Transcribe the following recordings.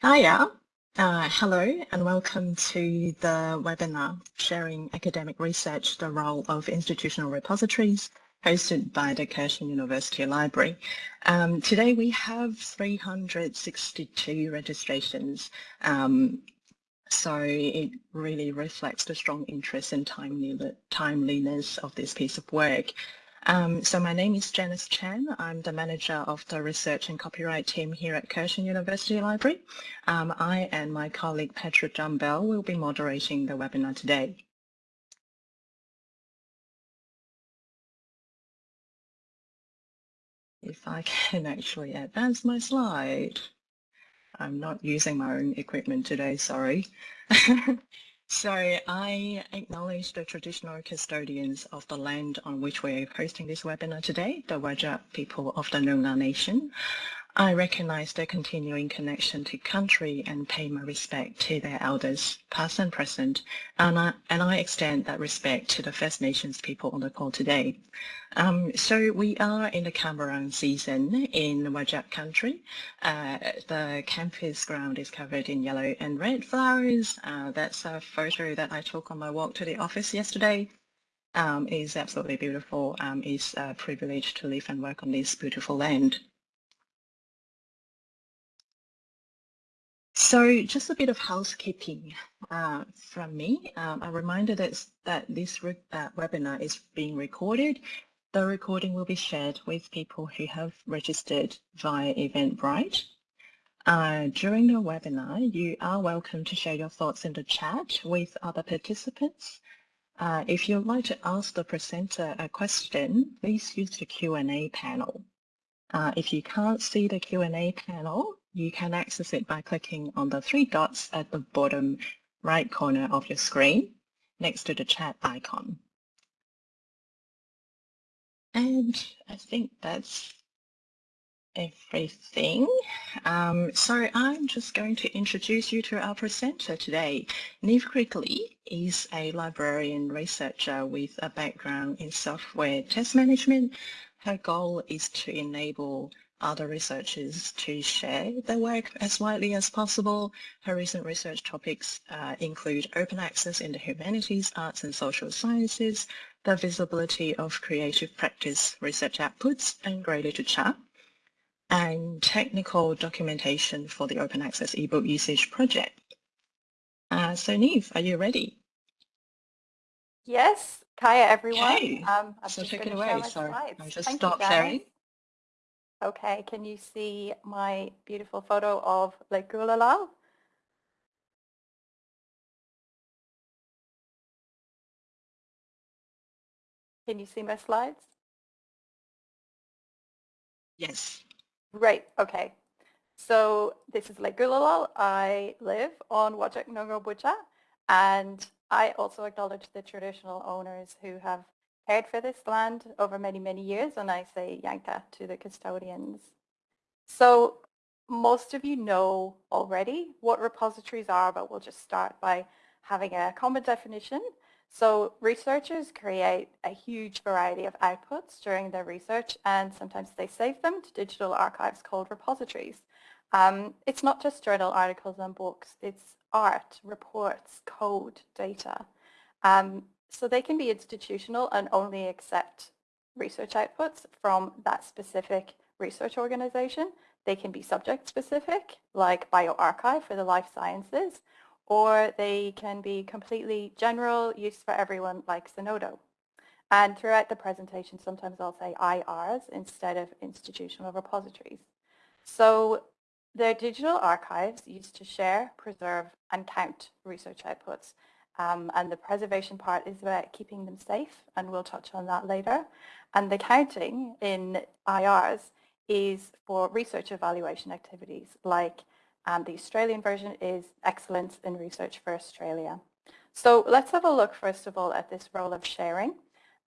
Hiya, uh, hello and welcome to the webinar Sharing Academic Research, the Role of Institutional Repositories hosted by the Curtin University Library. Um, today we have 362 registrations um, so it really reflects the strong interest and timeliness of this piece of work. Um, so my name is Janice Chan. I'm the manager of the research and copyright team here at Curtin University Library. Um, I and my colleague Petra Jumbell will be moderating the webinar today. If I can actually advance my slide. I'm not using my own equipment today, sorry. so I acknowledge the traditional custodians of the land on which we're hosting this webinar today, the Whadjuk people of the Noongar Nation. I recognise their continuing connection to country and pay my respect to their elders, past and present, and I, and I extend that respect to the First Nations people on the call today. Um, so we are in the Kambarang season in Whadjuk country. Uh, the campus ground is covered in yellow and red flowers. Uh, that's a photo that I took on my walk to the office yesterday. Um, is absolutely beautiful. Um, it's a privilege to live and work on this beautiful land. So just a bit of housekeeping uh, from me. Um, a reminder that, that this uh, webinar is being recorded. The recording will be shared with people who have registered via Eventbrite. Uh, during the webinar, you are welcome to share your thoughts in the chat with other participants. Uh, if you'd like to ask the presenter a question, please use the Q&A panel. Uh, if you can't see the Q&A panel, you can access it by clicking on the three dots at the bottom right corner of your screen next to the chat icon. And I think that's everything. Um, so I'm just going to introduce you to our presenter today. Niamh Quigley is a librarian researcher with a background in software test management. Her goal is to enable other researchers to share their work as widely as possible. Her recent research topics uh, include open access in the humanities, arts and social sciences, the visibility of creative practice research outputs and grey literature, and technical documentation for the open access ebook usage project. Uh, so Niamh, are you ready? Yes, Kaya everyone. Okay. Um, so take it away. So I just stop sharing. Okay, can you see my beautiful photo of Lake Gullalal? Can you see my slides? Yes. Right, okay. So this is Lake Gullalal. I live on Whadjuk Noongar Boodja and I also acknowledge the traditional owners who have cared for this land over many, many years, and I say Yanka to the custodians. So most of you know already what repositories are, but we'll just start by having a common definition. So researchers create a huge variety of outputs during their research and sometimes they save them to digital archives called repositories. Um, it's not just journal articles and books, it's art, reports, code, data. Um, so they can be institutional and only accept research outputs from that specific research organization. They can be subject specific, like bioRxiv for the life sciences, or they can be completely general use for everyone like Zenodo. And throughout the presentation, sometimes I'll say IRs instead of institutional repositories. So they're digital archives used to share, preserve, and count research outputs um, and the preservation part is about keeping them safe, and we'll touch on that later. And the counting in IRs is for research evaluation activities, like um, the Australian version is Excellence in Research for Australia. So let's have a look, first of all, at this role of sharing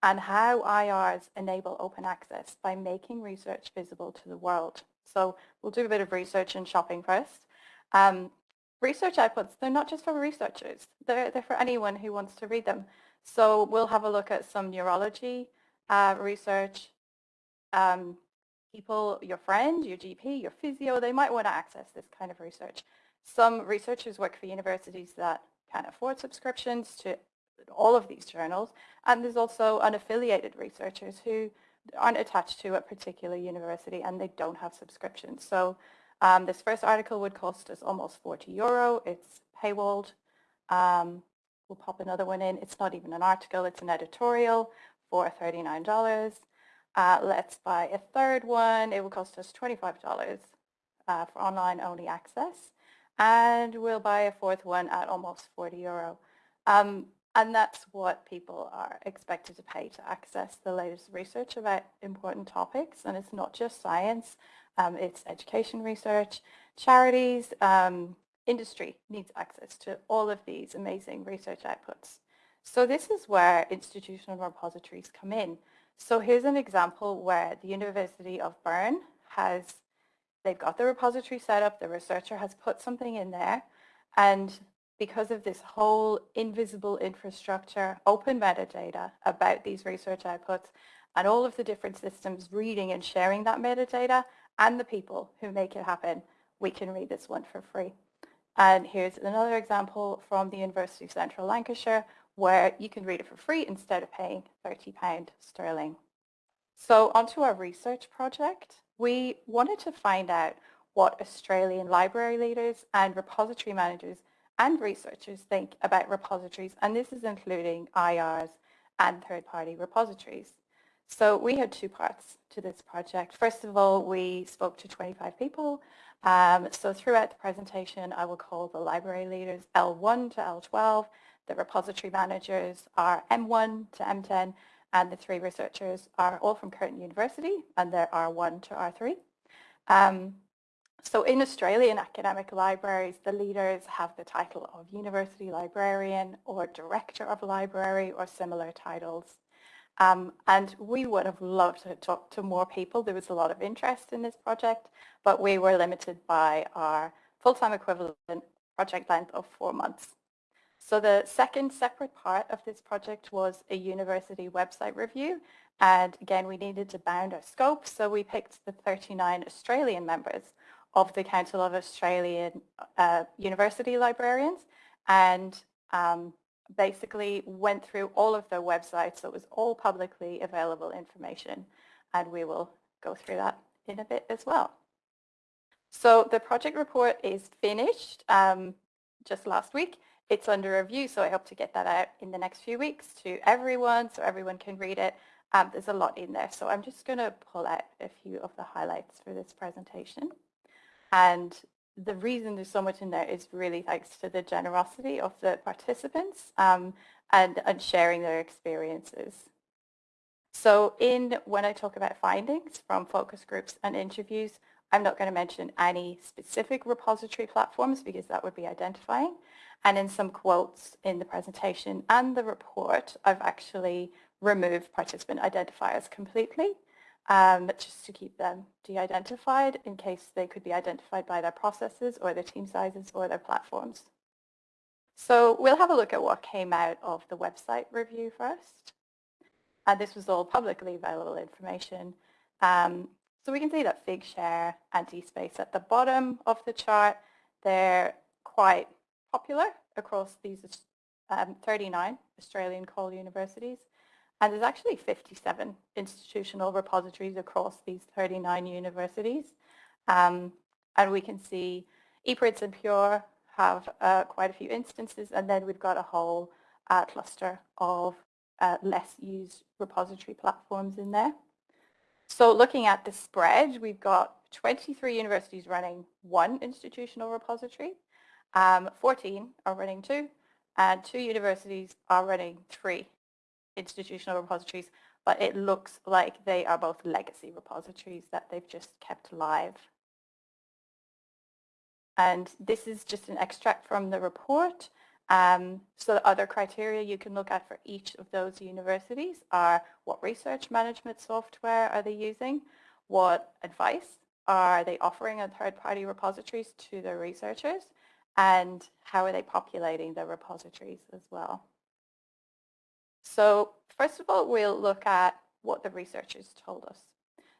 and how IRs enable open access by making research visible to the world. So we'll do a bit of research and shopping first. Um, research outputs, they're not just for researchers, they're, they're for anyone who wants to read them. So we'll have a look at some neurology uh, research. Um, people, your friend, your GP, your physio, they might want to access this kind of research. Some researchers work for universities that can afford subscriptions to all of these journals, and there's also unaffiliated researchers who aren't attached to a particular university and they don't have subscriptions. So um, this first article would cost us almost 40 euro. It's paywalled. Um, we'll pop another one in. It's not even an article, it's an editorial for $39. Uh, let's buy a third one. It will cost us $25 uh, for online only access. And we'll buy a fourth one at almost 40 euro. Um, and that's what people are expected to pay to access the latest research about important topics. And it's not just science, um, it's education research, charities, um, industry needs access to all of these amazing research outputs. So this is where institutional repositories come in. So here's an example where the University of Bern has, they've got the repository set up, the researcher has put something in there, and because of this whole invisible infrastructure, open metadata about these research outputs and all of the different systems reading and sharing that metadata and the people who make it happen, we can read this one for free. And here's another example from the University of Central Lancashire where you can read it for free instead of paying £30 sterling. So onto our research project. We wanted to find out what Australian library leaders and repository managers and researchers think about repositories, and this is including IRs and third-party repositories. So we had two parts to this project. First of all, we spoke to 25 people. Um, so throughout the presentation, I will call the library leaders L1 to L12, the repository managers are M1 to M10, and the three researchers are all from Curtin University, and they're R1 to R3. Um, so in Australian academic libraries, the leaders have the title of University Librarian or Director of Library or similar titles. Um, and we would have loved to talk to more people. There was a lot of interest in this project, but we were limited by our full-time equivalent project length of four months. So the second separate part of this project was a university website review. And again, we needed to bound our scope, so we picked the 39 Australian members of the Council of Australian uh, University Librarians and um, basically went through all of their websites. So it was all publicly available information and we will go through that in a bit as well. So the project report is finished um, just last week. It's under review, so I hope to get that out in the next few weeks to everyone so everyone can read it. Um, there's a lot in there, so I'm just going to pull out a few of the highlights for this presentation. And the reason there's so much in there is really thanks to the generosity of the participants um, and, and sharing their experiences. So in when I talk about findings from focus groups and interviews, I'm not going to mention any specific repository platforms because that would be identifying. And in some quotes in the presentation and the report, I've actually removed participant identifiers completely um, just to keep them de-identified in case they could be identified by their processes or their team sizes or their platforms. So we'll have a look at what came out of the website review first. And this was all publicly available information. Um, so we can see that Figshare and DSpace at the bottom of the chart, they're quite popular across these um, 39 Australian CAUL universities. And there's actually 57 institutional repositories across these 39 universities. Um, and we can see ePrints and Pure have uh, quite a few instances, and then we've got a whole uh, cluster of uh, less used repository platforms in there. So looking at the spread, we've got 23 universities running one institutional repository, um, 14 are running two, and two universities are running three institutional repositories, but it looks like they are both legacy repositories that they've just kept live. And this is just an extract from the report. Um, so the other criteria you can look at for each of those universities are what research management software are they using, what advice are they offering on third-party repositories to their researchers, and how are they populating the repositories as well. So first of all, we'll look at what the researchers told us.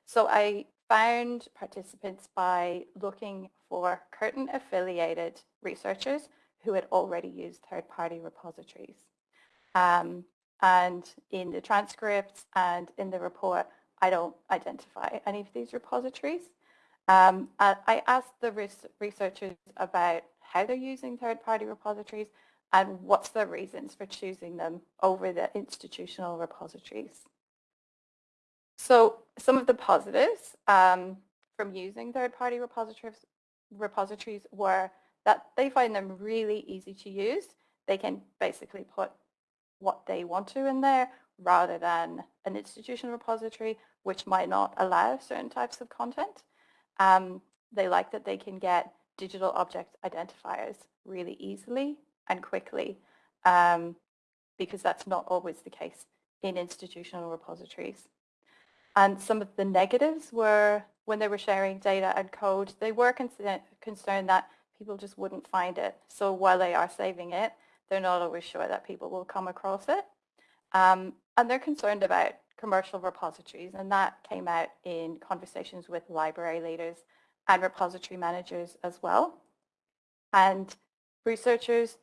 So I found participants by looking for Curtin affiliated researchers who had already used third-party repositories. Um, and in the transcripts and in the report, I don't identify any of these repositories. Um, I asked the researchers about how they're using third-party repositories and what's the reasons for choosing them over the institutional repositories. So some of the positives um, from using third-party repositories, repositories were that they find them really easy to use. They can basically put what they want to in there rather than an institutional repository which might not allow certain types of content. Um, they like that they can get digital object identifiers really easily and quickly um, because that's not always the case in institutional repositories. And some of the negatives were when they were sharing data and code, they were concerned that people just wouldn't find it. So while they are saving it, they're not always sure that people will come across it. Um, and they're concerned about commercial repositories and that came out in conversations with library leaders and repository managers as well. And researchers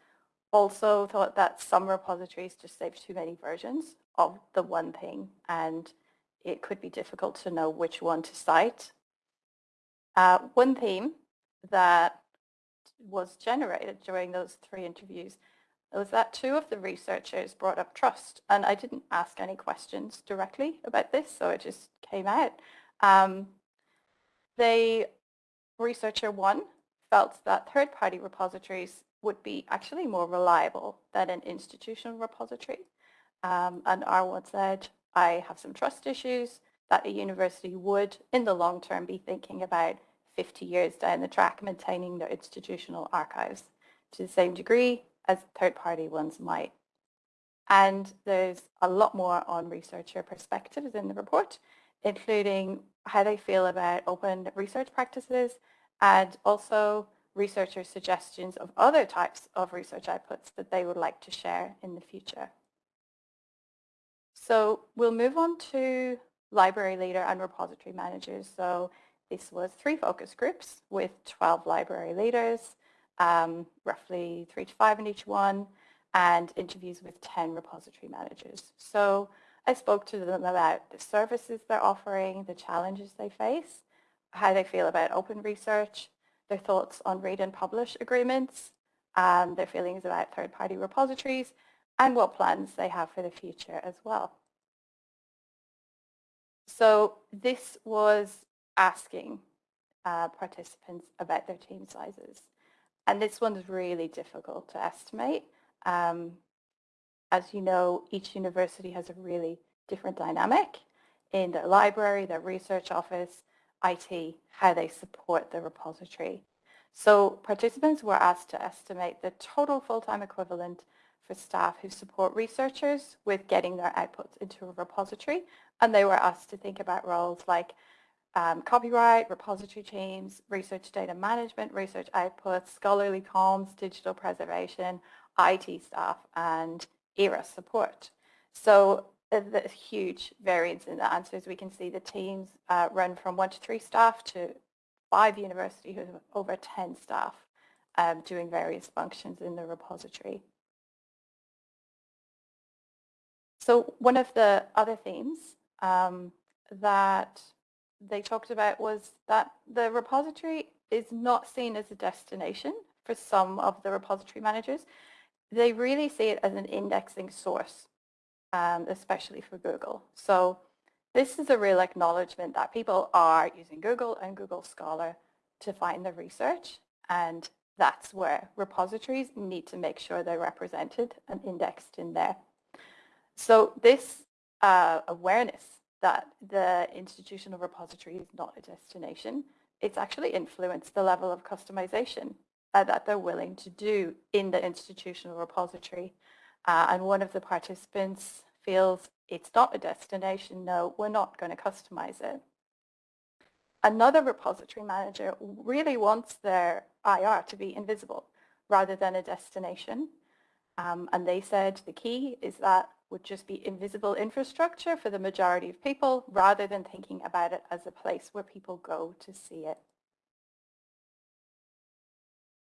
also thought that some repositories just save too many versions of the one thing and it could be difficult to know which one to cite. Uh, one theme that was generated during those three interviews was that two of the researchers brought up trust and I didn't ask any questions directly about this so it just came out. Um, they, researcher one felt that third-party repositories would be actually more reliable than an institutional repository. Um, and R1 said, I have some trust issues that a university would, in the long term, be thinking about 50 years down the track maintaining their institutional archives to the same degree as third-party ones might. And there's a lot more on researcher perspectives in the report, including how they feel about open research practices and also researcher suggestions of other types of research outputs that they would like to share in the future. So we'll move on to library leader and repository managers. So this was three focus groups with 12 library leaders, um, roughly three to five in each one, and interviews with 10 repository managers. So I spoke to them about the services they're offering, the challenges they face, how they feel about open research, their thoughts on read and publish agreements, um, their feelings about third-party repositories, and what plans they have for the future as well. So this was asking uh, participants about their team sizes. And this one's really difficult to estimate. Um, as you know, each university has a really different dynamic in their library, their research office, IT, how they support the repository. So participants were asked to estimate the total full-time equivalent for staff who support researchers with getting their outputs into a repository. And they were asked to think about roles like um, copyright, repository teams, research data management, research outputs, scholarly comms, digital preservation, IT staff, and ERA support. So there's huge variance in the answers. We can see the teams uh, run from one to three staff to five universities who have over 10 staff um, doing various functions in the repository. So one of the other themes um, that they talked about was that the repository is not seen as a destination for some of the repository managers. They really see it as an indexing source, um, especially for Google. So this is a real acknowledgement that people are using Google and Google Scholar to find the research and that's where repositories need to make sure they're represented and indexed in there. So this uh, awareness that the institutional repository is not a destination, it's actually influenced the level of customization uh, that they're willing to do in the institutional repository. Uh, and one of the participants feels it's not a destination, no, we're not going to customize it. Another repository manager really wants their IR to be invisible rather than a destination. Um, and they said the key is that would just be invisible infrastructure for the majority of people rather than thinking about it as a place where people go to see it.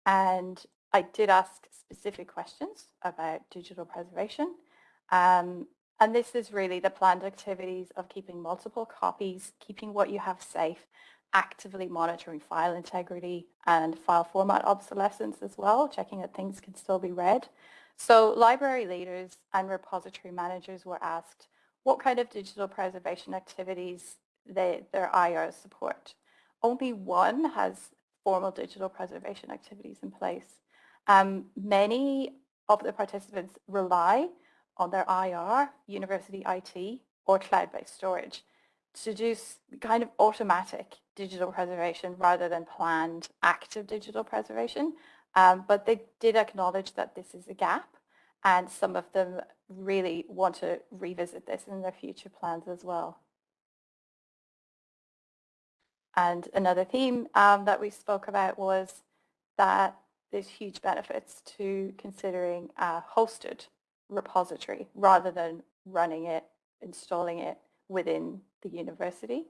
And I did ask specific questions about digital preservation. Um, and this is really the planned activities of keeping multiple copies, keeping what you have safe, actively monitoring file integrity and file format obsolescence as well, checking that things can still be read. So library leaders and repository managers were asked what kind of digital preservation activities they, their IRs support. Only one has formal digital preservation activities in place. Um, many of the participants rely on their IR, university IT, or cloud-based storage to do kind of automatic digital preservation rather than planned active digital preservation. Um, but they did acknowledge that this is a gap and some of them really want to revisit this in their future plans as well. And another theme um, that we spoke about was that there's huge benefits to considering a hosted repository rather than running it, installing it within the university.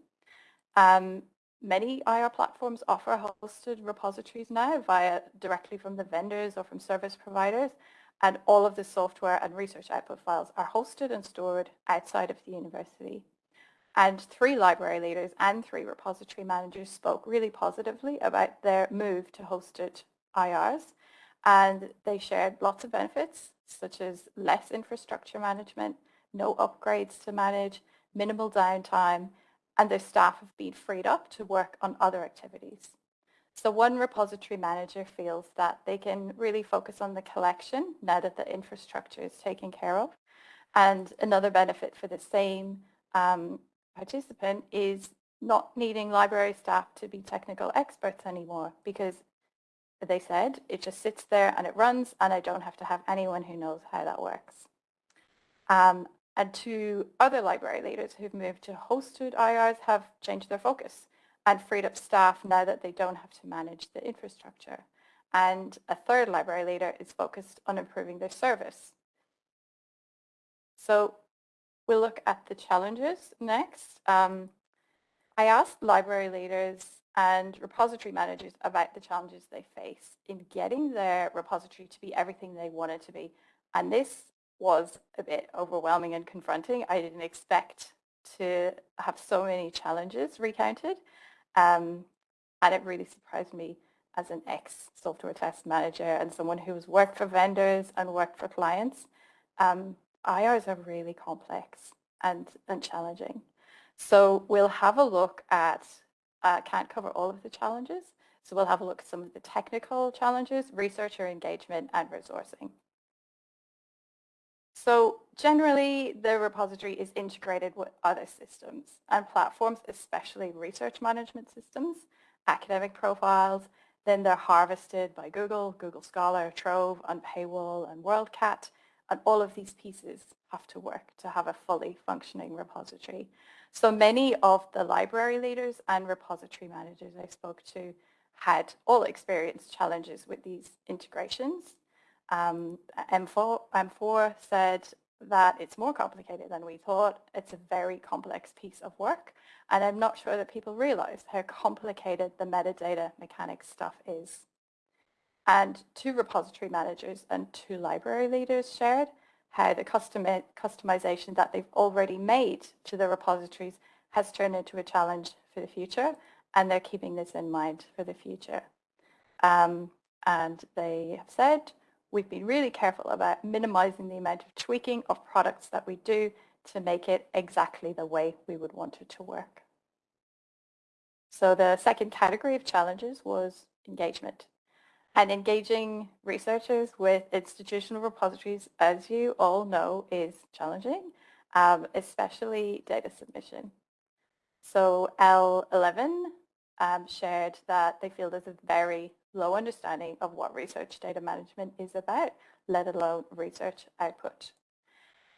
Um, many IR platforms offer hosted repositories now via directly from the vendors or from service providers and all of the software and research output files are hosted and stored outside of the university. And three library leaders and three repository managers spoke really positively about their move to hosted IRs and they shared lots of benefits such as less infrastructure management, no upgrades to manage, minimal downtime, and their staff have been freed up to work on other activities. So one repository manager feels that they can really focus on the collection now that the infrastructure is taken care of. And another benefit for the same um, participant is not needing library staff to be technical experts anymore because they said it just sits there and it runs and I don't have to have anyone who knows how that works. Um, and two other library leaders who've moved to hosted IRs have changed their focus and freed up staff now that they don't have to manage the infrastructure. And a third library leader is focused on improving their service. So we'll look at the challenges next. Um, I asked library leaders and repository managers about the challenges they face in getting their repository to be everything they want it to be. And this was a bit overwhelming and confronting. I didn't expect to have so many challenges recounted. Um, and it really surprised me as an ex-software test manager and someone who's worked for vendors and worked for clients. Um, IRs are really complex and, and challenging. So we'll have a look at, uh, can't cover all of the challenges, so we'll have a look at some of the technical challenges, researcher engagement and resourcing. So generally, the repository is integrated with other systems and platforms, especially research management systems, academic profiles, then they're harvested by Google, Google Scholar, Trove, Unpaywall, and WorldCat, and all of these pieces have to work to have a fully functioning repository. So many of the library leaders and repository managers I spoke to had all experienced challenges with these integrations um, M4, M4 said that it's more complicated than we thought. It's a very complex piece of work. And I'm not sure that people realize how complicated the metadata mechanics stuff is. And two repository managers and two library leaders shared how the custom customization that they've already made to the repositories has turned into a challenge for the future. And they're keeping this in mind for the future. Um, and they have said we've been really careful about minimizing the amount of tweaking of products that we do to make it exactly the way we would want it to work. So the second category of challenges was engagement. And engaging researchers with institutional repositories, as you all know, is challenging, um, especially data submission. So L11 um, shared that they feel there's a very low understanding of what research data management is about, let alone research output.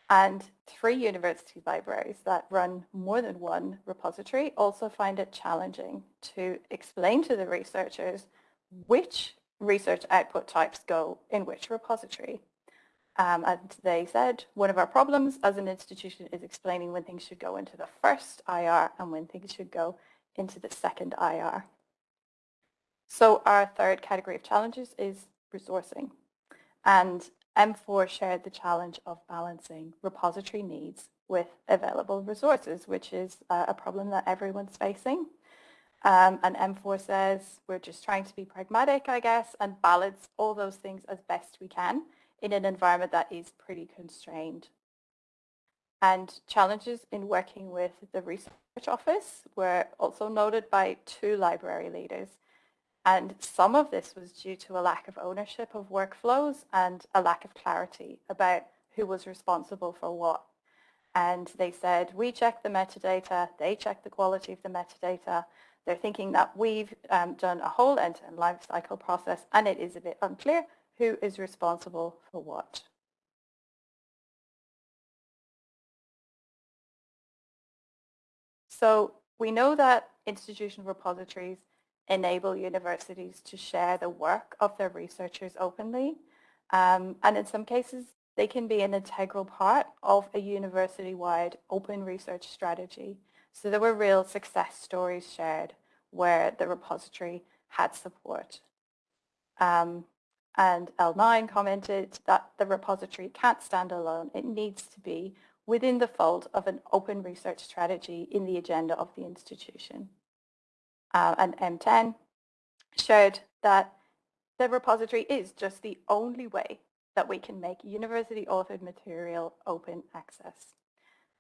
And three university libraries that run more than one repository also find it challenging to explain to the researchers which research output types go in which repository. Um, and they said, one of our problems as an institution is explaining when things should go into the first IR and when things should go into the second IR. So our third category of challenges is resourcing. And M4 shared the challenge of balancing repository needs with available resources, which is a problem that everyone's facing. Um, and M4 says we're just trying to be pragmatic, I guess, and balance all those things as best we can in an environment that is pretty constrained. And challenges in working with the research office were also noted by two library leaders. And some of this was due to a lack of ownership of workflows and a lack of clarity about who was responsible for what. And they said, we check the metadata, they check the quality of the metadata. They're thinking that we've um, done a whole end-to-end -end life cycle process and it is a bit unclear who is responsible for what. So we know that institutional repositories enable universities to share the work of their researchers openly. Um, and in some cases, they can be an integral part of a university-wide open research strategy. So there were real success stories shared where the repository had support. Um, and L9 commented that the repository can't stand alone. It needs to be within the fold of an open research strategy in the agenda of the institution. Uh, and M10 showed that the repository is just the only way that we can make university authored material open access.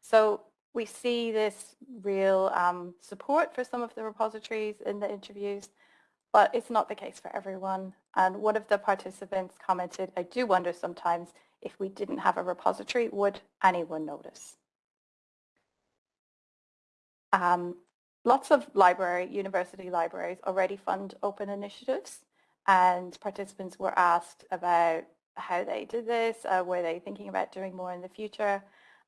So we see this real um, support for some of the repositories in the interviews but it's not the case for everyone. And one of the participants commented, I do wonder sometimes if we didn't have a repository, would anyone notice? Um, lots of library, university libraries already fund open initiatives and participants were asked about how they did this, uh, were they thinking about doing more in the future.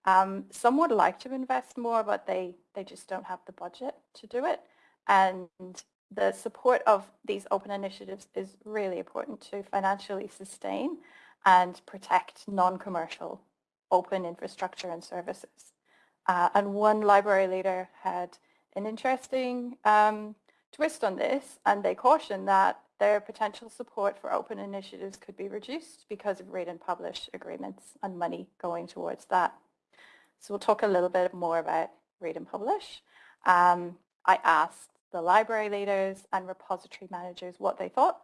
Um, some would like to invest more, but they, they just don't have the budget to do it. And the support of these open initiatives is really important to financially sustain and protect non-commercial open infrastructure and services. Uh, and one library leader had an interesting um, twist on this and they cautioned that their potential support for open initiatives could be reduced because of read and publish agreements and money going towards that. So we'll talk a little bit more about read and publish. Um, I asked the library leaders and repository managers what they thought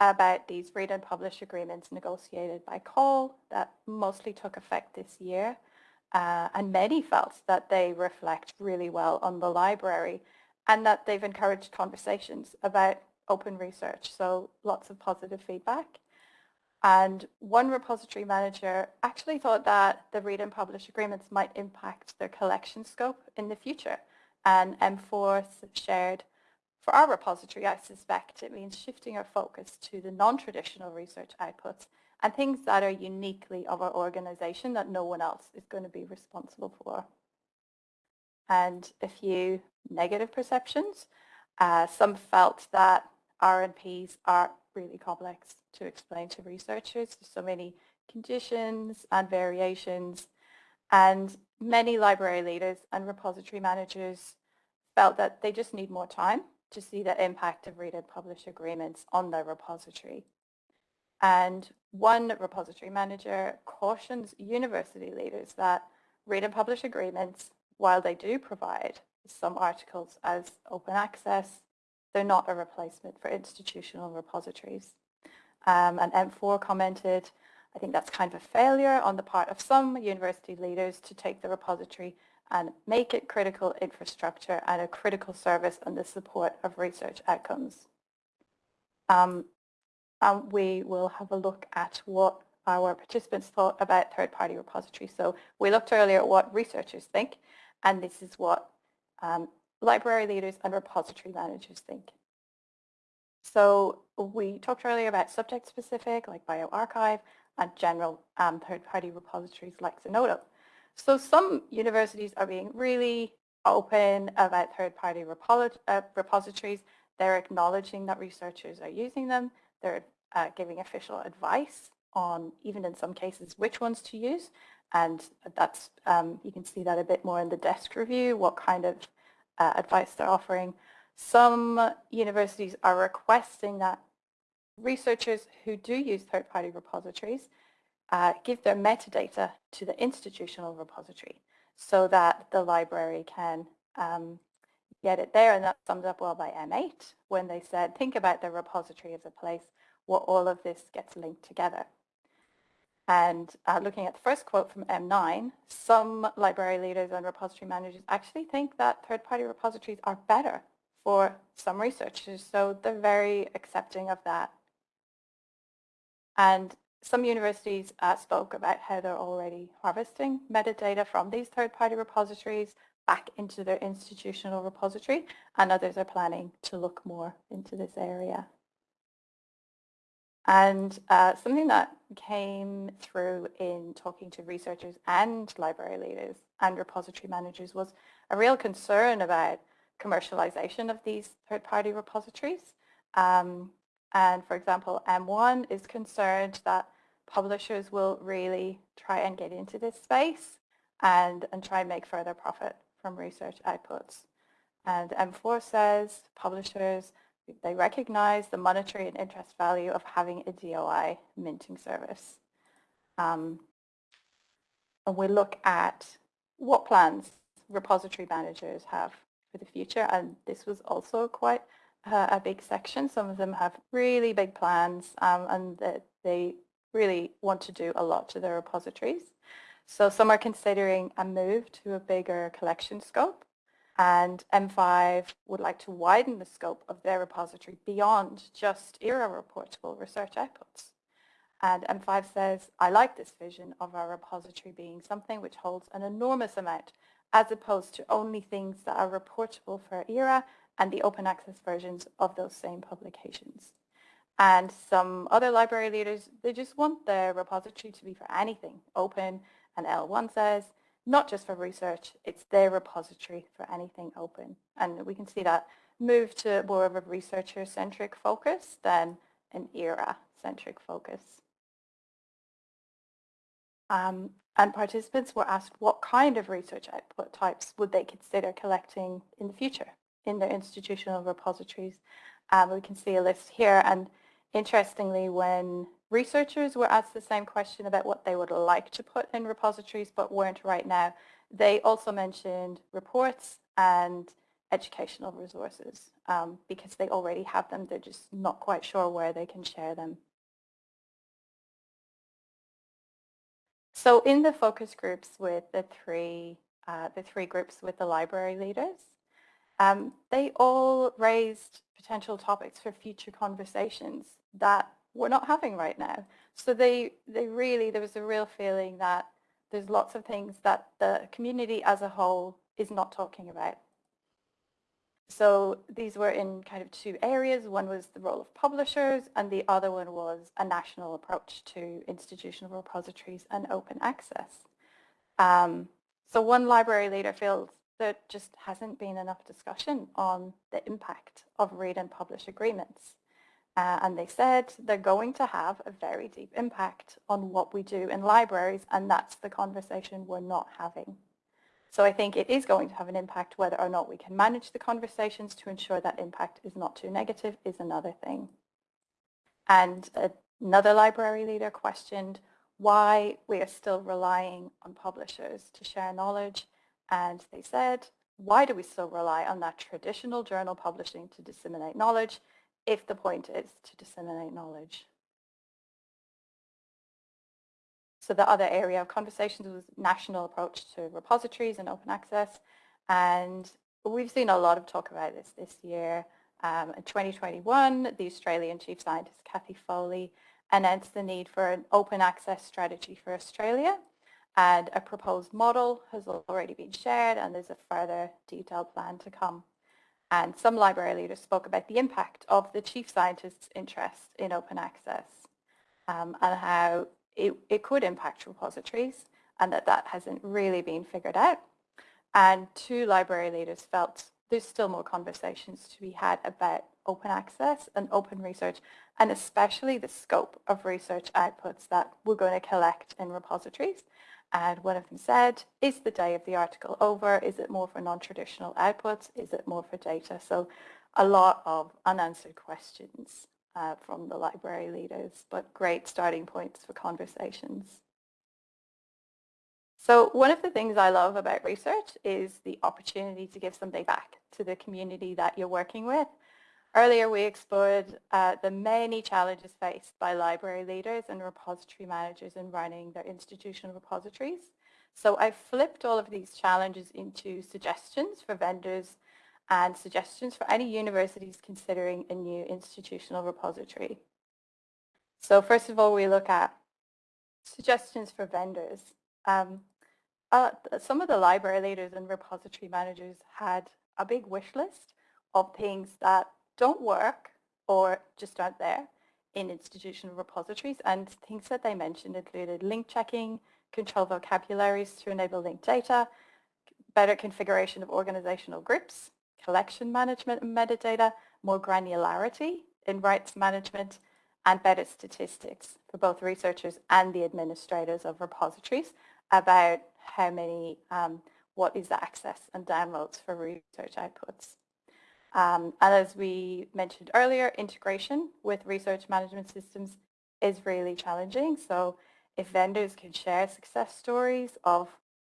about these read and publish agreements negotiated by CAUL that mostly took effect this year. Uh, and many felt that they reflect really well on the library and that they've encouraged conversations about open research. So lots of positive feedback. And one repository manager actually thought that the read and publish agreements might impact their collection scope in the future. And M4 shared for our repository, I suspect it means shifting our focus to the non-traditional research outputs and things that are uniquely of our organization that no one else is going to be responsible for. And a few negative perceptions. Uh, some felt that RNPs are really complex to explain to researchers. There's so many conditions and variations. And many library leaders and repository managers felt that they just need more time to see the impact of read and publish agreements on their repository. And one repository manager cautions university leaders that read and publish agreements, while they do provide some articles as open access, they're not a replacement for institutional repositories. Um, and M4 commented, I think that's kind of a failure on the part of some university leaders to take the repository and make it critical infrastructure and a critical service and the support of research outcomes. Um, and we will have a look at what our participants thought about third-party repositories. So we looked earlier at what researchers think, and this is what um, library leaders and repository managers think. So we talked earlier about subject-specific, like bioRxiv, and general um, third-party repositories like Zenodo. So some universities are being really open about third-party uh, repositories. They're acknowledging that researchers are using them. They're uh, giving official advice on, even in some cases, which ones to use. And that's, um, you can see that a bit more in the desk review, what kind of uh, advice they're offering. Some universities are requesting that researchers who do use third-party repositories uh, give their metadata to the institutional repository so that the library can um, get it there. And that summed up well by M8 when they said, think about the repository as a place where all of this gets linked together. And uh, looking at the first quote from M9, some library leaders and repository managers actually think that third-party repositories are better for some researchers. So they're very accepting of that. And some universities uh, spoke about how they're already harvesting metadata from these third-party repositories back into their institutional repository, and others are planning to look more into this area. And uh, something that came through in talking to researchers and library leaders and repository managers was a real concern about commercialization of these third-party repositories. Um, and for example, M1 is concerned that publishers will really try and get into this space and, and try and make further profit from research outputs. And M4 says publishers, they recognize the monetary and interest value of having a DOI minting service. Um, and we look at what plans repository managers have for the future. And this was also quite uh, a big section. Some of them have really big plans um, and that they really want to do a lot to their repositories. So some are considering a move to a bigger collection scope and M5 would like to widen the scope of their repository beyond just ERA reportable research outputs. And M5 says, I like this vision of our repository being something which holds an enormous amount as opposed to only things that are reportable for ERA and the open access versions of those same publications. And some other library leaders, they just want their repository to be for anything open. And L1 says, not just for research, it's their repository for anything open. And we can see that move to more of a researcher-centric focus than an ERA-centric focus. Um, and participants were asked what kind of research output types would they consider collecting in the future in their institutional repositories. Um, we can see a list here and interestingly when researchers were asked the same question about what they would like to put in repositories but weren't right now, they also mentioned reports and educational resources um, because they already have them. They're just not quite sure where they can share them. So in the focus groups with the three, uh, the three groups with the library leaders, um, they all raised potential topics for future conversations that we're not having right now. So they, they really, there was a real feeling that there's lots of things that the community as a whole is not talking about. So these were in kind of two areas. One was the role of publishers and the other one was a national approach to institutional repositories and open access. Um, so one library leader feels there just hasn't been enough discussion on the impact of read and publish agreements. Uh, and they said they're going to have a very deep impact on what we do in libraries and that's the conversation we're not having. So I think it is going to have an impact whether or not we can manage the conversations to ensure that impact is not too negative is another thing. And another library leader questioned why we are still relying on publishers to share knowledge. And they said, why do we still rely on that traditional journal publishing to disseminate knowledge if the point is to disseminate knowledge? So the other area of conversations was national approach to repositories and open access. And we've seen a lot of talk about this this year. Um, in 2021, the Australian Chief Scientist Cathy Foley announced the need for an open access strategy for Australia and a proposed model has already been shared and there's a further detailed plan to come. And some library leaders spoke about the impact of the chief scientist's interest in open access um, and how it, it could impact repositories and that that hasn't really been figured out. And two library leaders felt there's still more conversations to be had about open access and open research, and especially the scope of research outputs that we're going to collect in repositories. And one of them said, is the day of the article over? Is it more for non-traditional outputs? Is it more for data? So a lot of unanswered questions uh, from the library leaders, but great starting points for conversations. So one of the things I love about research is the opportunity to give something back to the community that you're working with. Earlier we explored uh, the many challenges faced by library leaders and repository managers in running their institutional repositories. So I flipped all of these challenges into suggestions for vendors and suggestions for any universities considering a new institutional repository. So first of all, we look at suggestions for vendors. Um, uh, some of the library leaders and repository managers had a big wish list of things that don't work or just aren't there in institutional repositories and things that they mentioned included link checking, control vocabularies to enable linked data, better configuration of organizational groups, collection management and metadata, more granularity in rights management, and better statistics for both researchers and the administrators of repositories about how many, um, what is the access and downloads for research outputs. Um, and as we mentioned earlier, integration with research management systems is really challenging. So if vendors can share success stories of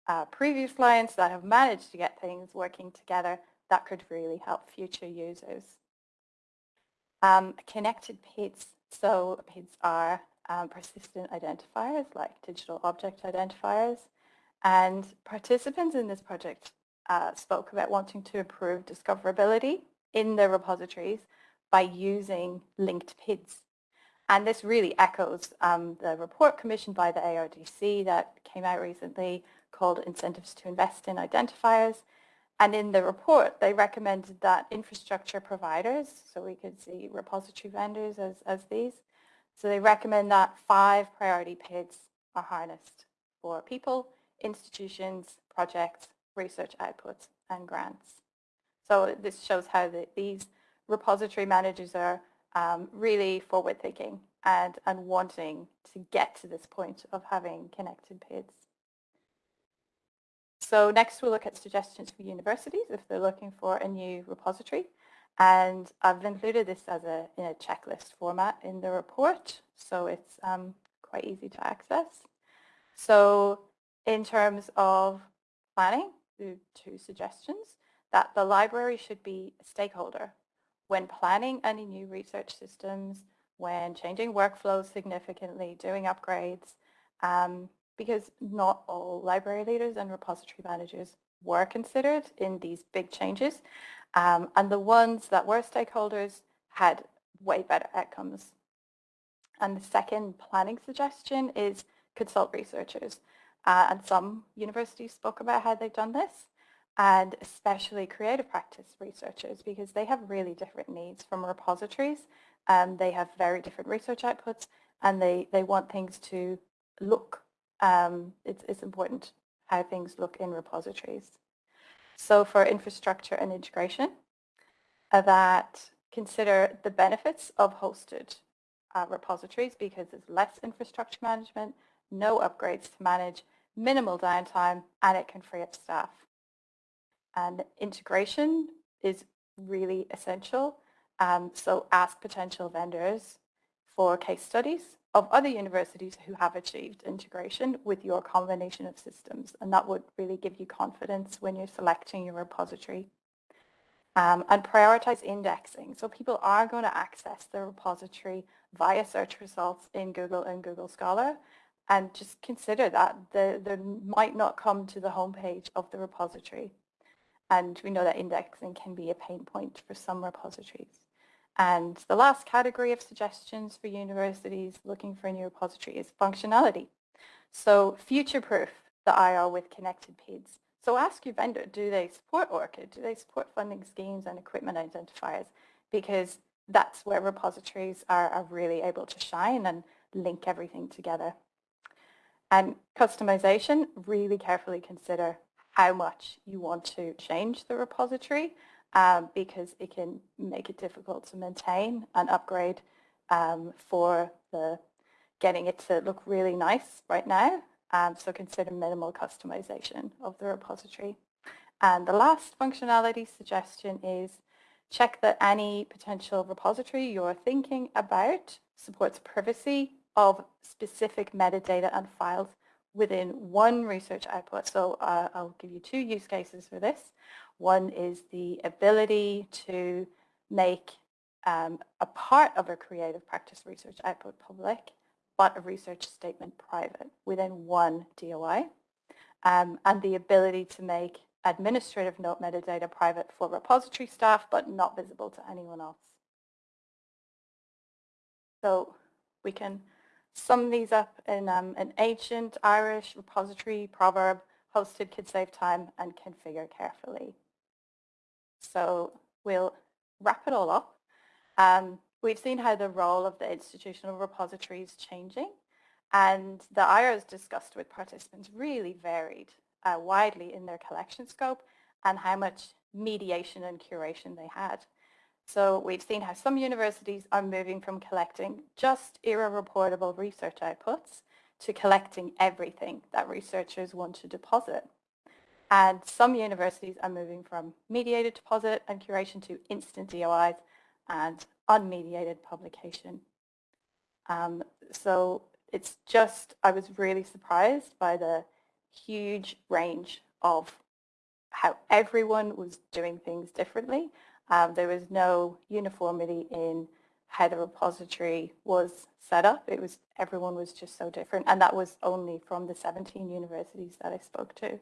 uh, previous clients that have managed to get things working together, that could really help future users. Um, connected PIDs. So PIDs are um, persistent identifiers like digital object identifiers. And participants in this project uh, spoke about wanting to improve discoverability in the repositories by using linked PIDs. And this really echoes um, the report commissioned by the ARDC that came out recently called Incentives to Invest in Identifiers. And in the report, they recommended that infrastructure providers, so we could see repository vendors as, as these, so they recommend that five priority PIDs are harnessed for people, institutions, projects, research outputs, and grants. So this shows how the, these repository managers are um, really forward-thinking and, and wanting to get to this point of having connected PIDs. So next we'll look at suggestions for universities if they're looking for a new repository. And I've included this as a, in a checklist format in the report, so it's um, quite easy to access. So in terms of planning, two suggestions, that the library should be a stakeholder when planning any new research systems, when changing workflows significantly, doing upgrades, um, because not all library leaders and repository managers were considered in these big changes. Um, and the ones that were stakeholders had way better outcomes. And the second planning suggestion is consult researchers. Uh, and some universities spoke about how they've done this, and especially creative practice researchers because they have really different needs from repositories. and they have very different research outputs and they, they want things to look, um, it's, it's important how things look in repositories. So for infrastructure and integration, uh, that consider the benefits of hosted uh, repositories because there's less infrastructure management, no upgrades to manage, minimal downtime, and it can free up staff. And integration is really essential. Um, so ask potential vendors for case studies of other universities who have achieved integration with your combination of systems. And that would really give you confidence when you're selecting your repository. Um, and prioritize indexing. So people are going to access the repository via search results in Google and Google Scholar. And just consider that they, they might not come to the homepage of the repository. And we know that indexing can be a pain point for some repositories. And the last category of suggestions for universities looking for a new repository is functionality. So future-proof the IR with connected PIDs. So ask your vendor, do they support ORCID? Do they support funding schemes and equipment identifiers? Because that's where repositories are, are really able to shine and link everything together. And customization, really carefully consider how much you want to change the repository um, because it can make it difficult to maintain and upgrade um, for the getting it to look really nice right now. Um, so consider minimal customization of the repository. And the last functionality suggestion is check that any potential repository you're thinking about supports privacy of specific metadata and files within one research output. So uh, I'll give you two use cases for this. One is the ability to make um, a part of a creative practice research output public, but a research statement private within one DOI. Um, and the ability to make administrative note metadata private for repository staff, but not visible to anyone else. So we can sum these up in um, an ancient Irish repository proverb, hosted could save time and configure carefully. So we'll wrap it all up. Um, we've seen how the role of the institutional repository is changing and the IRs discussed with participants really varied uh, widely in their collection scope and how much mediation and curation they had. So we've seen how some universities are moving from collecting just ERA-reportable research outputs to collecting everything that researchers want to deposit. And some universities are moving from mediated deposit and curation to instant DOIs and unmediated publication. Um, so it's just, I was really surprised by the huge range of how everyone was doing things differently. Um, there was no uniformity in how the repository was set up. It was everyone was just so different, and that was only from the 17 universities that I spoke to.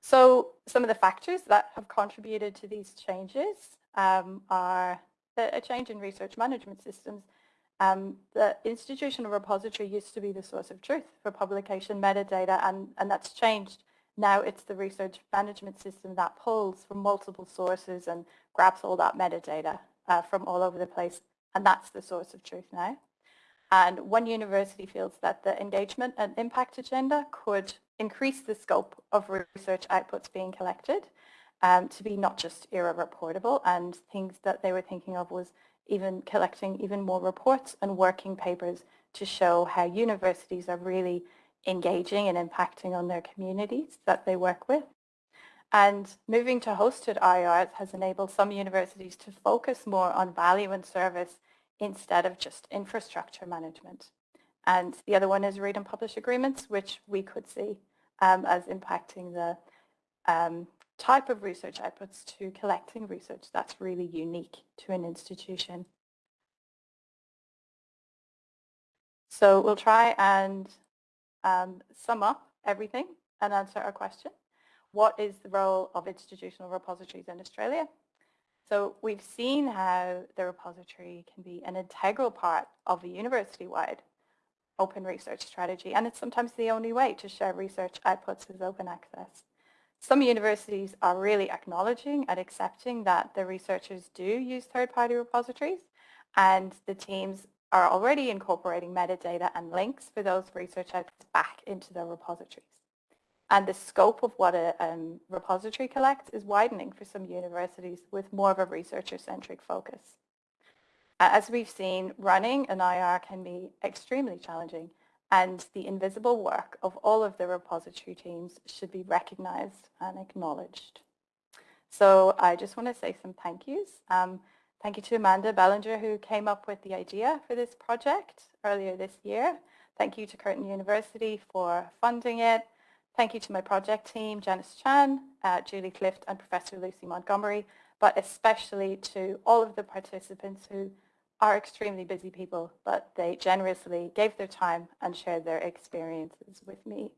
So some of the factors that have contributed to these changes um, are a change in research management systems um, the institutional repository used to be the source of truth for publication metadata and, and that's changed. Now it's the research management system that pulls from multiple sources and grabs all that metadata uh, from all over the place and that's the source of truth now. And one university feels that the engagement and impact agenda could increase the scope of research outputs being collected um, to be not just ERA reportable and things that they were thinking of was even collecting even more reports and working papers to show how universities are really engaging and impacting on their communities that they work with. And moving to hosted IRs has enabled some universities to focus more on value and service instead of just infrastructure management. And the other one is read and publish agreements, which we could see um, as impacting the um, type of research outputs to collecting research that's really unique to an institution. So we'll try and um, sum up everything and answer our question. What is the role of institutional repositories in Australia? So we've seen how the repository can be an integral part of a university-wide open research strategy, and it's sometimes the only way to share research outputs as open access. Some universities are really acknowledging and accepting that the researchers do use third-party repositories and the teams are already incorporating metadata and links for those research outputs back into their repositories. And the scope of what a um, repository collects is widening for some universities with more of a researcher-centric focus. As we've seen, running an IR can be extremely challenging and the invisible work of all of the repository teams should be recognized and acknowledged. So I just want to say some thank yous. Um, thank you to Amanda Bellinger who came up with the idea for this project earlier this year. Thank you to Curtin University for funding it. Thank you to my project team, Janice Chan, uh, Julie Clift and Professor Lucy Montgomery, but especially to all of the participants who are extremely busy people, but they generously gave their time and shared their experiences with me.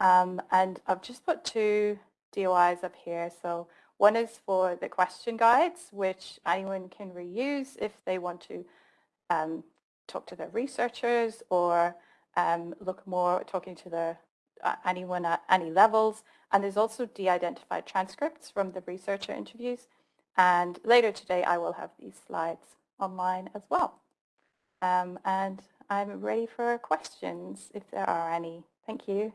Um, and I've just put two DOIs up here. So one is for the question guides, which anyone can reuse if they want to um, talk to their researchers or um, look more talking to the, uh, anyone at any levels. And there's also de-identified transcripts from the researcher interviews and later today, I will have these slides online as well. Um, and I'm ready for questions if there are any. Thank you.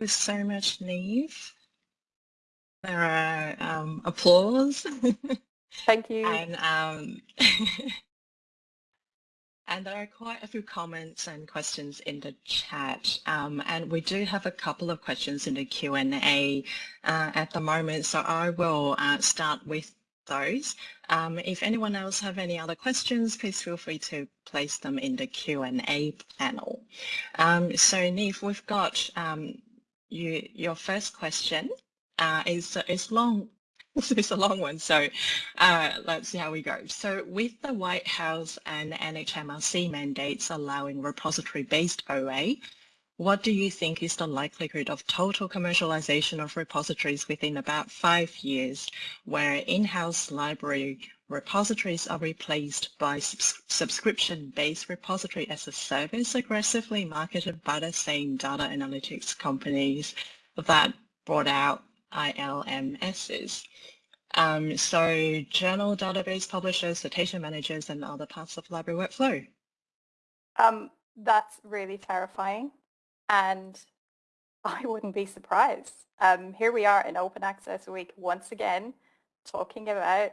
You so much, Niamh. There are um, applause. Thank you. and um, and there are quite a few comments and questions in the chat. Um, and we do have a couple of questions in the Q&A uh, at the moment. So I will uh, start with those. Um, if anyone else have any other questions, please feel free to place them in the Q&A panel. Um, so Niamh, we've got um, you, your first question uh, is, is long, it's a long one, so uh, let's see how we go. So with the White House and NHMRC mandates allowing repository-based OA, what do you think is the likelihood of total commercialization of repositories within about five years, where in-house library repositories are replaced by subs subscription-based repository as a service aggressively marketed by the same data analytics companies that brought out ILMSs? Um, so journal database publishers, citation managers, and other parts of library workflow. Um, that's really terrifying and I wouldn't be surprised. Um, here we are in Open Access Week once again talking about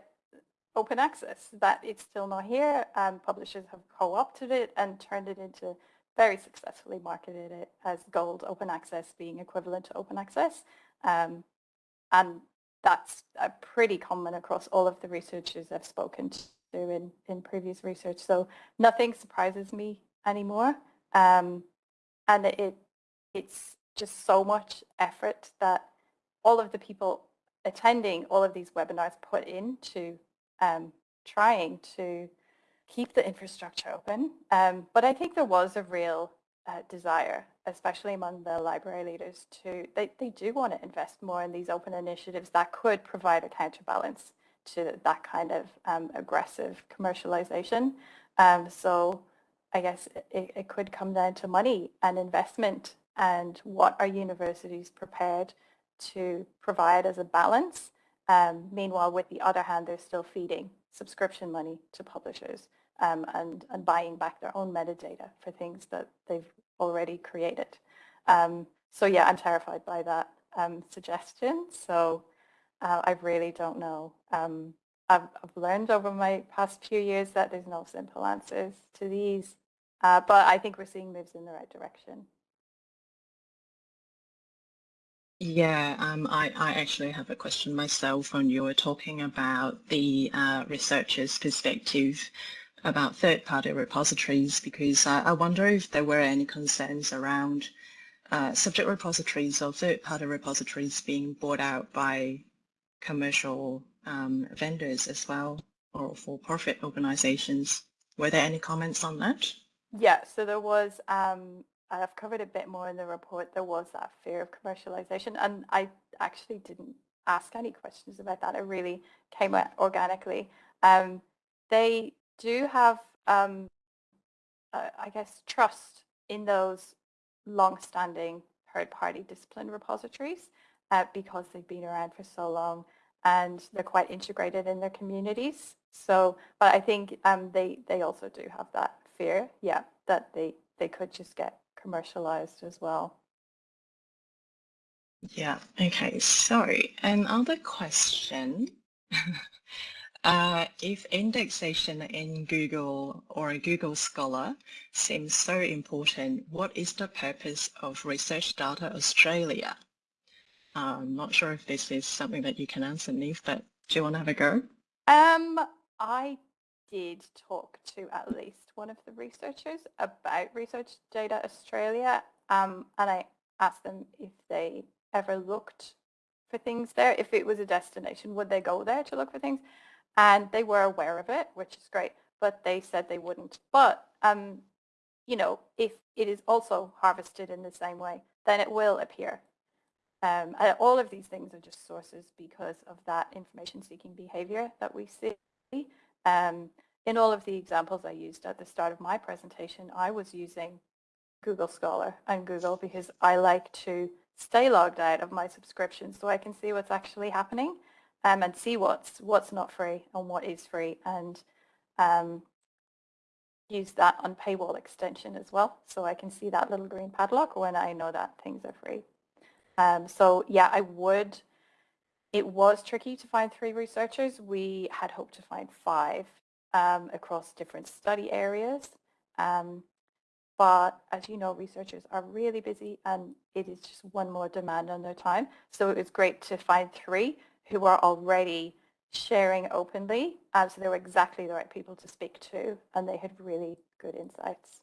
open access, that it's still not here. Publishers have co-opted it and turned it into very successfully marketed it as gold open access being equivalent to open access. Um, and that's uh, pretty common across all of the researchers I've spoken to in, in previous research. So nothing surprises me anymore. Um, and it it's just so much effort that all of the people attending all of these webinars put into um, trying to keep the infrastructure open. Um, but I think there was a real uh, desire, especially among the library leaders, to they, they do want to invest more in these open initiatives that could provide a counterbalance to that kind of um, aggressive commercialization. Um, so I guess it, it could come down to money and investment and what are universities prepared to provide as a balance. Um, meanwhile, with the other hand, they're still feeding subscription money to publishers um, and, and buying back their own metadata for things that they've already created. Um, so yeah, I'm terrified by that um, suggestion. So uh, I really don't know. Um, I've, I've, learned over my past few years that there's no simple answers to these, uh, but I think we're seeing moves in the right direction. Yeah, um, I, I actually have a question myself when you were talking about the uh, researcher's perspective about third-party repositories because I, I, wonder if there were any concerns around uh, subject repositories or third-party repositories being bought out by commercial um, vendors as well or for-profit organizations. Were there any comments on that? Yeah, so there was um, I've covered a bit more in the report, there was that fear of commercialization and I actually didn't ask any questions about that. It really came out organically. Um, they do have, um, uh, I guess, trust in those long-standing third-party discipline repositories uh, because they've been around for so long and they're quite integrated in their communities. So, but I think um, they, they also do have that fear, yeah, that they, they could just get commercialized as well. Yeah, okay, so another question. uh, if indexation in Google or a Google Scholar seems so important, what is the purpose of Research Data Australia? Uh, I'm not sure if this is something that you can answer, Niamh, but do you want to have a go? Um, I did talk to at least one of the researchers about Research Data Australia um, and I asked them if they ever looked for things there. If it was a destination, would they go there to look for things? And they were aware of it, which is great, but they said they wouldn't. But, um, you know, if it is also harvested in the same way, then it will appear. Um, all of these things are just sources because of that information seeking behavior that we see. Um, in all of the examples I used at the start of my presentation, I was using Google Scholar and Google because I like to stay logged out of my subscription so I can see what's actually happening um, and see what's what's not free and what is free and um, use that Unpaywall extension as well so I can see that little green padlock when I know that things are free. Um, so yeah, I would, it was tricky to find three researchers. We had hoped to find five um, across different study areas. Um, but as you know, researchers are really busy and it is just one more demand on their time. So it was great to find three who are already sharing openly. Um, so they were exactly the right people to speak to and they had really good insights.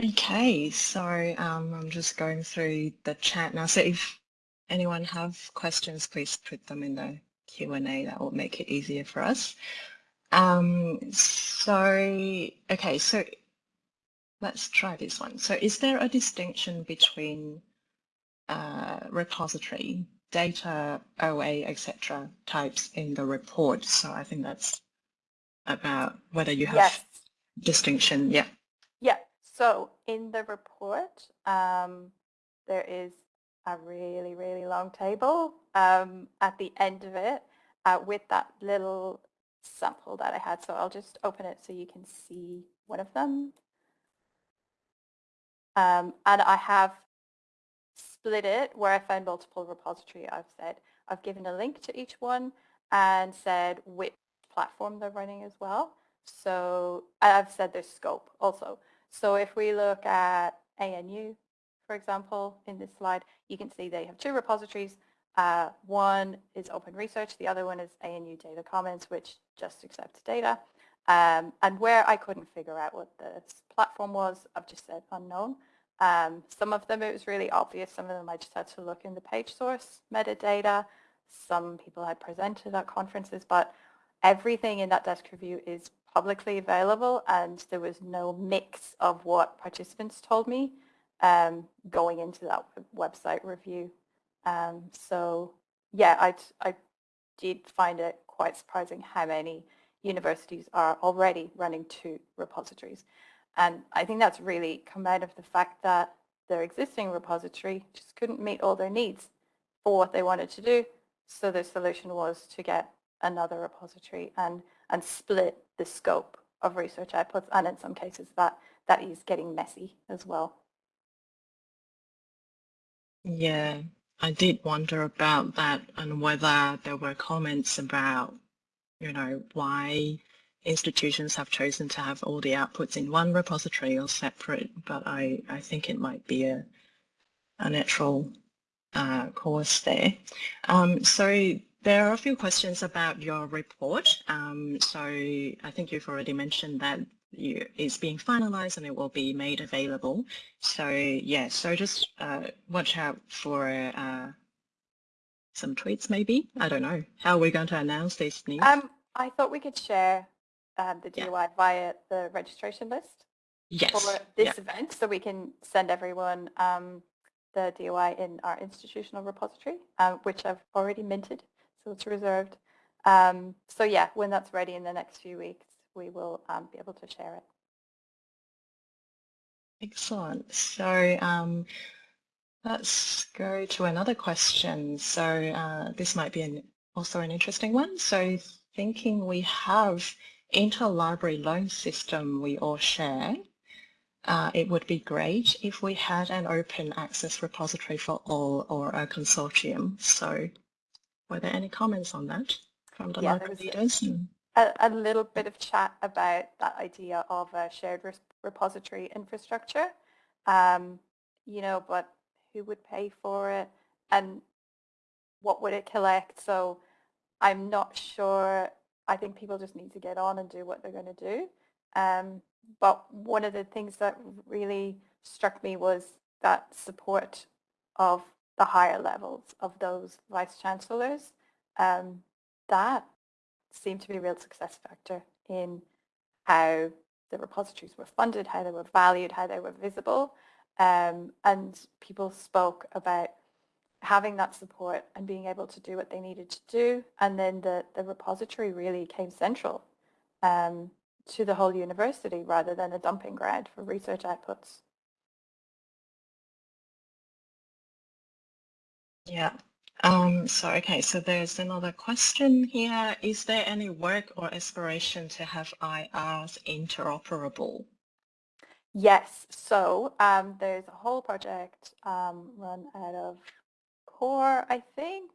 Okay, so um, I'm just going through the chat now. So if anyone have questions, please put them in the Q&A. That will make it easier for us. Um, so, okay, so let's try this one. So is there a distinction between uh, repository, data, OA, etc. types in the report? So I think that's about whether you have yes. distinction. Yeah. So in the report, um, there is a really, really long table um, at the end of it uh, with that little sample that I had. So I'll just open it so you can see one of them. Um, and I have split it where I found multiple repository. I've said I've given a link to each one and said which platform they're running as well. So I've said their scope also. So if we look at ANU, for example, in this slide, you can see they have two repositories. Uh, one is open research, the other one is ANU data commons, which just accepts data. Um, and where I couldn't figure out what the platform was, I've just said unknown. Um, some of them it was really obvious, some of them I just had to look in the page source metadata. Some people had presented at conferences, but everything in that desk review is publicly available and there was no mix of what participants told me um, going into that website review. Um, so yeah, I, I did find it quite surprising how many universities are already running two repositories. And I think that's really come out of the fact that their existing repository just couldn't meet all their needs for what they wanted to do. So the solution was to get another repository and, and split the scope of research outputs. And in some cases that, that is getting messy as well. Yeah, I did wonder about that and whether there were comments about, you know, why institutions have chosen to have all the outputs in one repository or separate, but I, I think it might be a, a natural uh, course there. Um, so there are a few questions about your report. Um, so I think you've already mentioned that you, it's being finalized and it will be made available. So yeah, so just uh, watch out for uh, some tweets maybe. I don't know. How are we going to announce this news? Um, I thought we could share um, the DOI yeah. via the registration list yes. for this yeah. event so we can send everyone um, the DOI in our institutional repository, um, which I've already minted, so it's reserved. Um, so yeah, when that's ready in the next few weeks, we will um, be able to share it. Excellent. So um, let's go to another question. So uh, this might be an, also an interesting one. So thinking we have interlibrary loan system we all share, uh, it would be great if we had an open access repository for all or a consortium. So were there any comments on that from the yeah, library leaders? a, a little bit of chat about that idea of a shared repository infrastructure. Um, you know, but who would pay for it and what would it collect? So I'm not sure. I think people just need to get on and do what they're going to do. Um, but one of the things that really struck me was that support of the higher levels of those vice chancellors. Um, that seemed to be a real success factor in how the repositories were funded, how they were valued, how they were visible. Um, and people spoke about having that support and being able to do what they needed to do. And then the, the repository really came central um, to the whole university rather than a dumping ground for research outputs. Yeah, um, so, okay, so there's another question here. Is there any work or aspiration to have IRs interoperable? Yes, so um, there's a whole project um, run out of COAR, I think,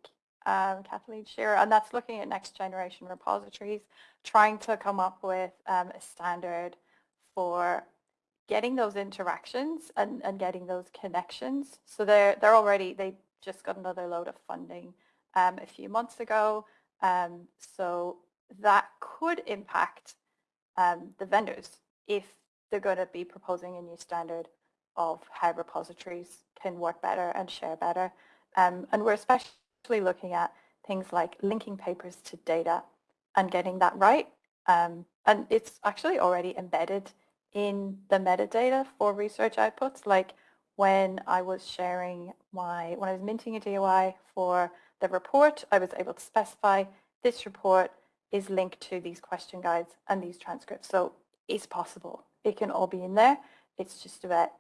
um, Kathleen Shearer, and that's looking at next generation repositories, trying to come up with um, a standard for getting those interactions and, and getting those connections. So they're, they're already, they just got another load of funding um, a few months ago. Um, so that could impact um, the vendors if they're going to be proposing a new standard of how repositories can work better and share better. Um, and we're especially looking at things like linking papers to data and getting that right. Um, and it's actually already embedded in the metadata for research outputs. Like when I was sharing my, when I was minting a DOI for the report, I was able to specify this report is linked to these question guides and these transcripts. So it's possible. It can all be in there. It's just about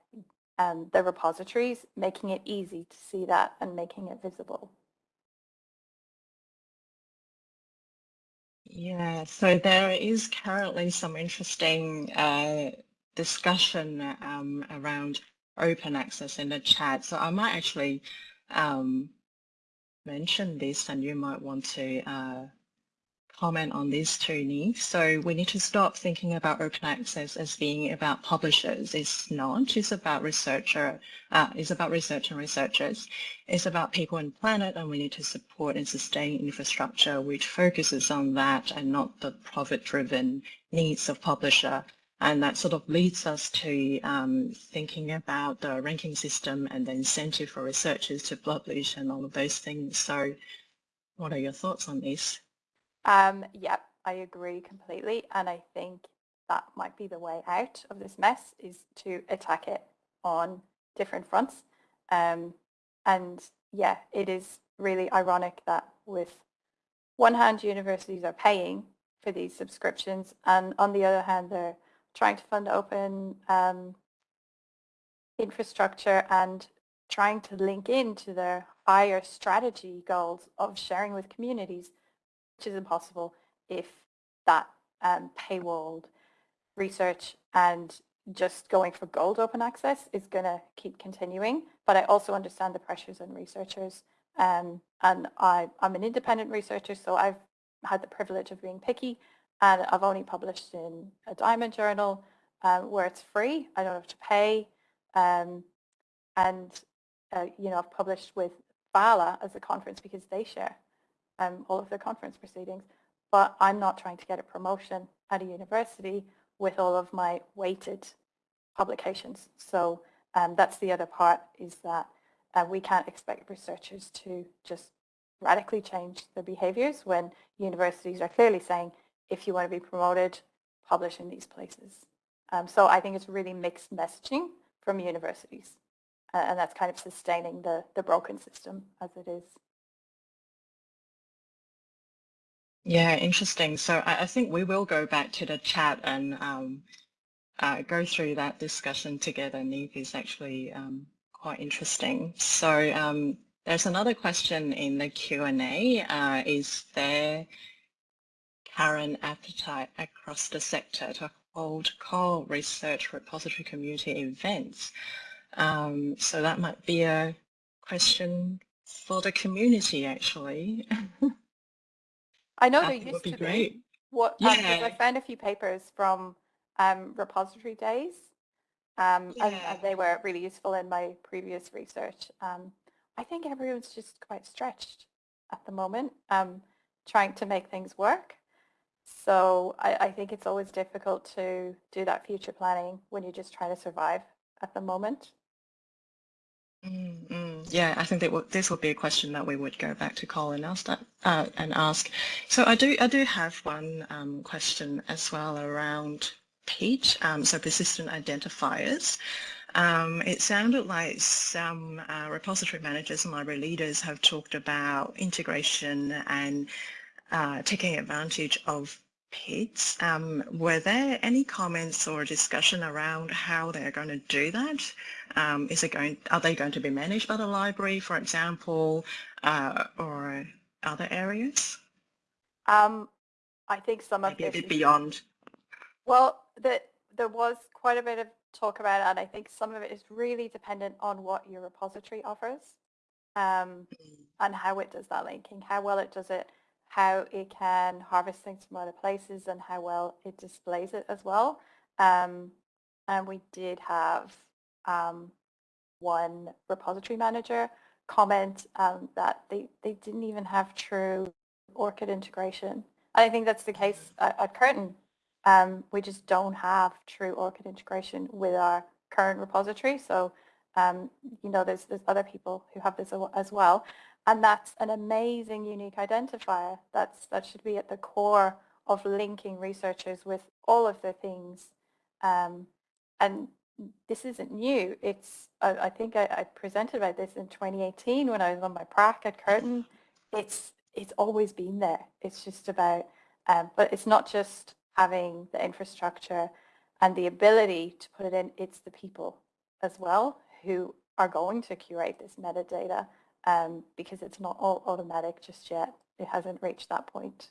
um, the repositories, making it easy to see that and making it visible. Yeah, so there is currently some interesting uh, discussion um, around open access in the chat. So I might actually um, mention this and you might want to uh, comment on this, Tony. So we need to stop thinking about open access as being about publishers. It's not. It's about researcher. Uh, it's about research and researchers. It's about people and planet, and we need to support and sustain infrastructure which focuses on that and not the profit-driven needs of publisher. And that sort of leads us to um, thinking about the ranking system and the incentive for researchers to publish and all of those things. So what are your thoughts on this? Um, yep, I agree completely. And I think that might be the way out of this mess is to attack it on different fronts. Um, and yeah, it is really ironic that with one hand, universities are paying for these subscriptions and on the other hand, they're trying to fund open um, infrastructure and trying to link into their higher strategy goals of sharing with communities which is impossible if that um, paywalled research and just going for gold open access is going to keep continuing. But I also understand the pressures on researchers. Um, and I, I'm an independent researcher, so I've had the privilege of being picky. And I've only published in a Diamond journal um, where it's free. I don't have to pay. Um, and, uh, you know, I've published with VALA as a conference because they share um, all of their conference proceedings, but I'm not trying to get a promotion at a university with all of my weighted publications. So um, that's the other part is that uh, we can't expect researchers to just radically change their behaviors when universities are clearly saying, if you want to be promoted, publish in these places. Um, so I think it's really mixed messaging from universities. Uh, and that's kind of sustaining the, the broken system as it is. Yeah, interesting. So I, I, think we will go back to the chat and um, uh, go through that discussion together. Niamh is actually um, quite interesting. So um, there's another question in the Q&A. Uh, is there current appetite across the sector to hold core research repository community events? Um, so that might be a question for the community actually. I know there used would be to great. be. What um, Yeah. I found a few papers from um, repository days, um, and, Yeah. and they were really useful in my previous research. Um, I think everyone's just quite stretched at the moment, um, trying to make things work. So I, I think it's always difficult to do that future planning when you're just trying to survive at the moment. Mm, mm. Yeah, I think that this would be a question that we would go back to Colin and ask uh, and ask. So I do I do have one um, question as well around PID, um, so persistent identifiers. Um, it sounded like some uh, repository managers and library leaders have talked about integration and uh, taking advantage of PIDs. Um, were there any comments or discussion around how they're going to do that? Um, is it going, are they going to be managed by the library, for example, uh, or other areas? Um, I think some of Maybe a bit beyond. Well, the, there was quite a bit of talk about it, and I think some of it is really dependent on what your repository offers um, and how it does that linking, how well it does it, how it can harvest things from other places and how well it displays it as well. Um, and we did have um, one repository manager comment um, that they, they didn't even have true ORCID integration. I think that's the case at, at Curtin. Um, we just don't have true ORCID integration with our current repository. So, um, you know, there's, there's other people who have this as well. And that's an amazing unique identifier. That's, that should be at the core of linking researchers with all of the things. Um, and this isn't new. It's, I, I think I, I, presented about this in 2018 when I was on my prac at Curtin. It's, it's always been there. It's just about, um, but it's not just having the infrastructure and the ability to put it in, it's the people as well who are going to curate this metadata um, because it's not all automatic just yet. It hasn't reached that point.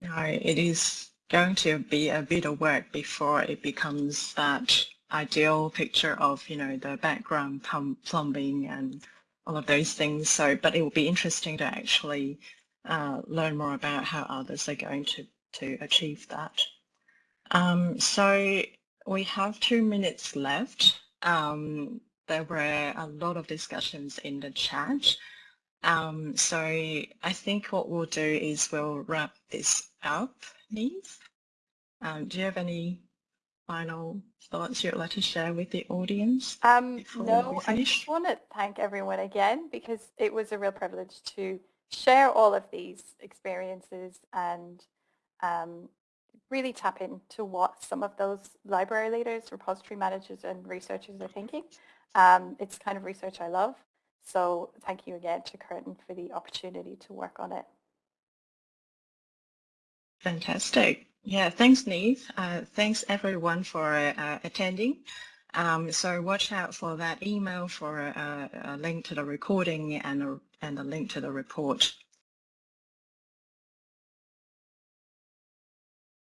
No, it is going to be a bit of work before it becomes that ideal picture of, you know, the background plumbing and all of those things. So, but it will be interesting to actually uh, learn more about how others are going to, to achieve that. Um, so we have two minutes left. Um, there were a lot of discussions in the chat. Um, so I think what we'll do is we'll wrap this up, Niamh. Um, do you have any final thoughts you'd like to share with the audience? Um, no, I just want to thank everyone again because it was a real privilege to share all of these experiences and um, really tap into what some of those library leaders, repository managers and researchers are thinking. Um, it's kind of research I love. So thank you again to Curtin for the opportunity to work on it. Fantastic. Yeah, thanks, Niamh. Uh, thanks everyone for uh, attending. Um, so watch out for that email for a, a, link to the recording and a, and a link to the report